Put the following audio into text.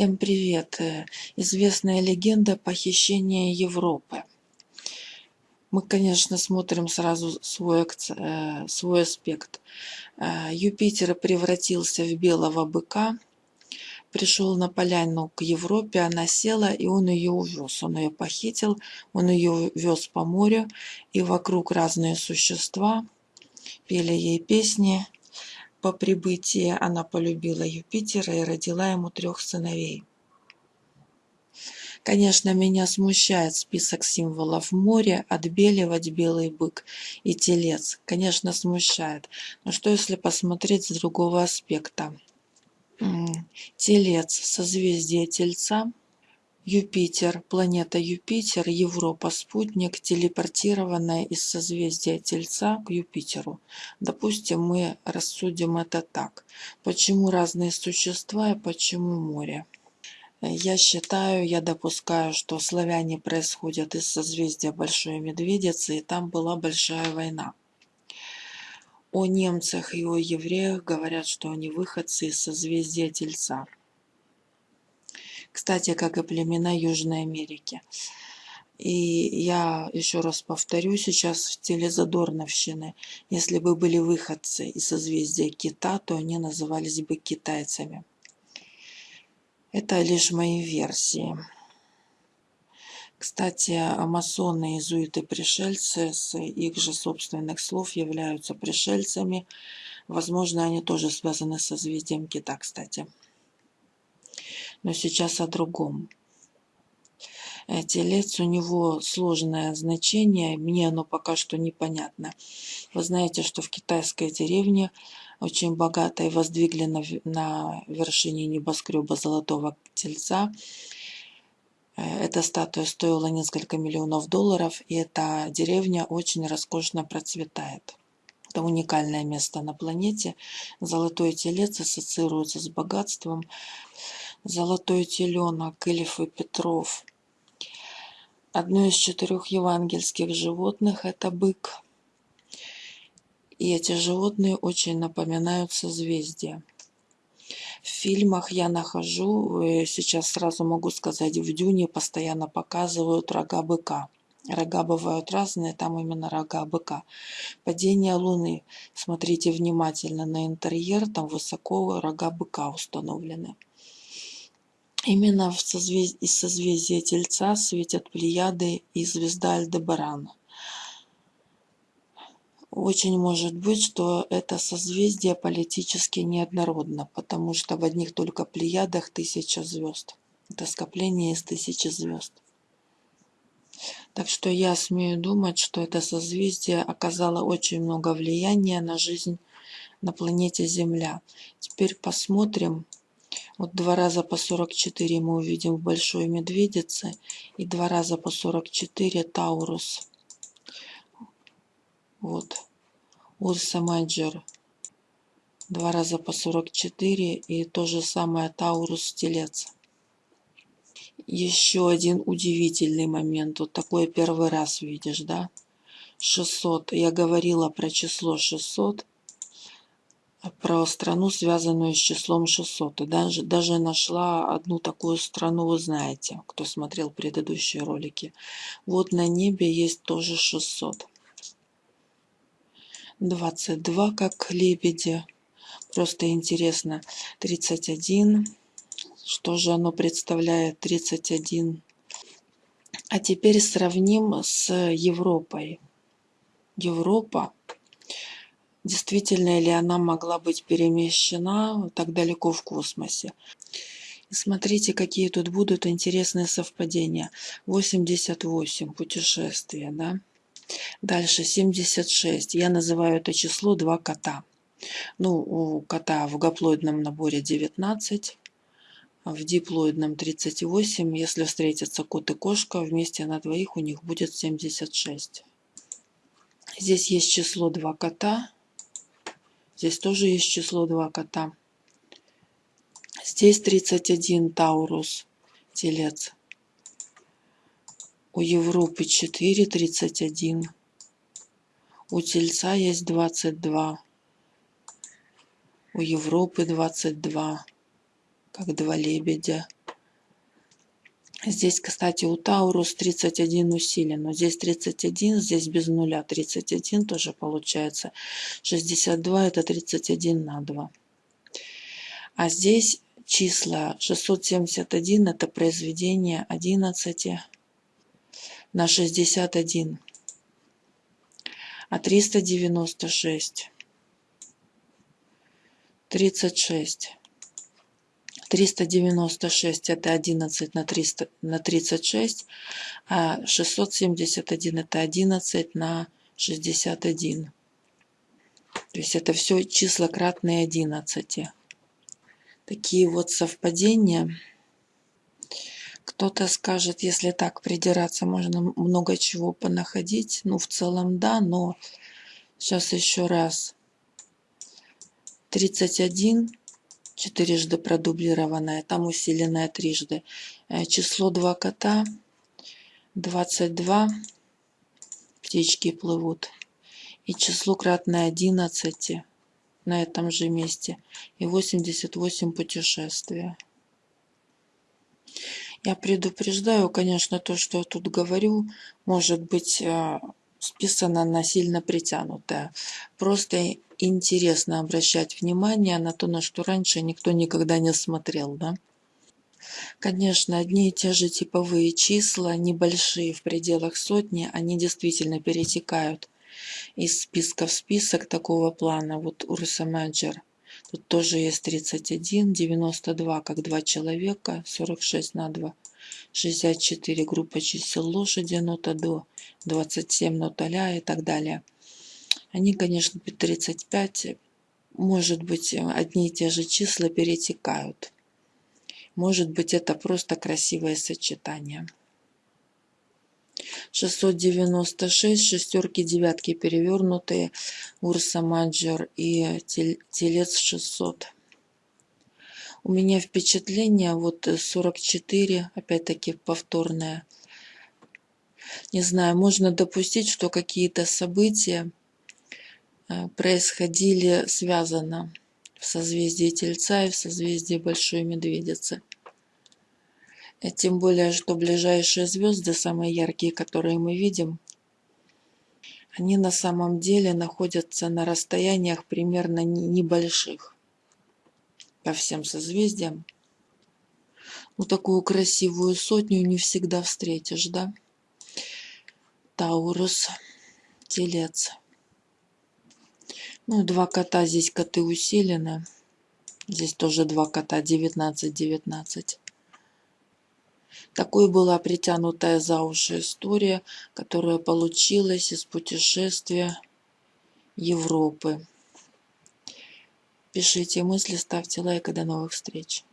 Всем привет! Э, Известная легенда похищения Европы. Мы, конечно, смотрим сразу свой, э, свой аспект. Э, Юпитер превратился в белого быка, пришел на поляну к Европе, она села, и он ее увез. Он ее похитил, он ее вез по морю, и вокруг разные существа пели ей песни, по прибытии она полюбила Юпитера и родила ему трех сыновей. Конечно, меня смущает список символов моря, отбеливать белый бык и телец. Конечно, смущает. Но что если посмотреть с другого аспекта? Телец, созвездие Тельца, Юпитер, планета Юпитер, Европа, спутник, телепортированная из созвездия Тельца к Юпитеру. Допустим, мы рассудим это так. Почему разные существа и почему море? Я считаю, я допускаю, что славяне происходят из созвездия Большой Медведицы, и там была большая война. О немцах и о евреях говорят, что они выходцы из созвездия Тельца кстати, как и племена Южной Америки. И я еще раз повторю сейчас в стиле Задорновщины. Если бы были выходцы из созвездия Кита, то они назывались бы китайцами. Это лишь мои версии. Кстати, масоны, иезуиты, пришельцы с их же собственных слов являются пришельцами. Возможно, они тоже связаны с созвездием Кита, кстати но сейчас о другом. Телец у него сложное значение, мне оно пока что непонятно. Вы знаете, что в китайской деревне очень богатой воздвигли на, на вершине небоскреба золотого тельца. Э, эта статуя стоила несколько миллионов долларов, и эта деревня очень роскошно процветает. Это уникальное место на планете. Золотой телец ассоциируется с богатством. Золотой теленок, Ильф и Петров. Одно из четырех евангельских животных – это бык. И эти животные очень напоминают созвездия. В фильмах я нахожу, э, сейчас сразу могу сказать, в Дюне постоянно показывают рога быка. Рога бывают разные, там именно рога быка. Падение Луны. Смотрите внимательно на интерьер, там высоко рога быка установлены. Именно из созвездия Тельца светят Плеяды и звезда Альдебаран. Очень может быть, что это созвездие политически неоднородно, потому что в одних только Плеядах тысяча звезд. Это скопление из тысячи звезд. Так что я смею думать, что это созвездие оказало очень много влияния на жизнь на планете Земля. Теперь посмотрим, вот два раза по 44 мы увидим в Большой Медведице и два раза по 44 Taurus. Вот. Ursa Major. Два раза по 44 и то же самое Taurus Телец. Еще один удивительный момент. Вот такое первый раз видишь, да? 600. Я говорила про число 600 про страну, связанную с числом 600. И даже, даже нашла одну такую страну, вы знаете, кто смотрел предыдущие ролики. Вот на небе есть тоже 600. 22, как лебеди. Просто интересно. 31. Что же оно представляет? 31. А теперь сравним с Европой. Европа действительно ли она могла быть перемещена так далеко в космосе. И смотрите, какие тут будут интересные совпадения. 88 путешествия, да? Дальше 76. Я называю это число два кота. Ну, у кота в гаплоидном наборе 19, в диплоидном 38. Если встретятся кот и кошка, вместе на двоих у них будет 76. Здесь есть число два кота, Здесь тоже есть число 2 кота. Здесь 31 Таурус, телец. У Европы 4, 31. У тельца есть 22. У Европы 22, как два лебедя. Здесь, кстати, у Таурус 31 усилен, но здесь 31, здесь без нуля 31 тоже получается. 62 это 31 на 2. А здесь числа 671 это произведение 11 на 61. А 396 36 396 это 11 на, 300, на 36, а 671 это 11 на 61. То есть это все числа кратные 11. Такие вот совпадения. Кто-то скажет, если так придираться, можно много чего понаходить. Ну, в целом, да, но сейчас еще раз. 31 четырежды продублированное, там усиленное трижды. Э, число 2 кота, 22, птички плывут. И число кратное 11 на этом же месте. И 88 путешествия. Я предупреждаю, конечно, то, что я тут говорю, может быть э, списано на сильно притянутое. Просто интересно обращать внимание на то, на что раньше никто никогда не смотрел, да? Конечно, одни и те же типовые числа, небольшие в пределах сотни, они действительно перетекают из списка в список такого плана. Вот Урса Мэджер. Тут тоже есть 31, 92 как два человека, 46 на 2, 64 группа чисел лошади, нота до, 27 нота ля и так далее. Они, конечно, 35, может быть, одни и те же числа перетекают. Может быть, это просто красивое сочетание. 696, шестерки, девятки перевернутые, Урса Маджор и Телец 600. У меня впечатление, вот 44, опять-таки повторное. Не знаю, можно допустить, что какие-то события происходили связано в созвездии Тельца и в созвездии Большой Медведицы. Э, тем более, что ближайшие звезды, самые яркие, которые мы видим, они на самом деле находятся на расстояниях примерно небольших по всем созвездиям. Ну, такую красивую сотню не всегда встретишь, да? Таурус, Телец. Ну, два кота, здесь коты усилены. Здесь тоже два кота, 19-19. Такой была притянутая за уши история, которая получилась из путешествия Европы. Пишите мысли, ставьте лайк и до новых встреч.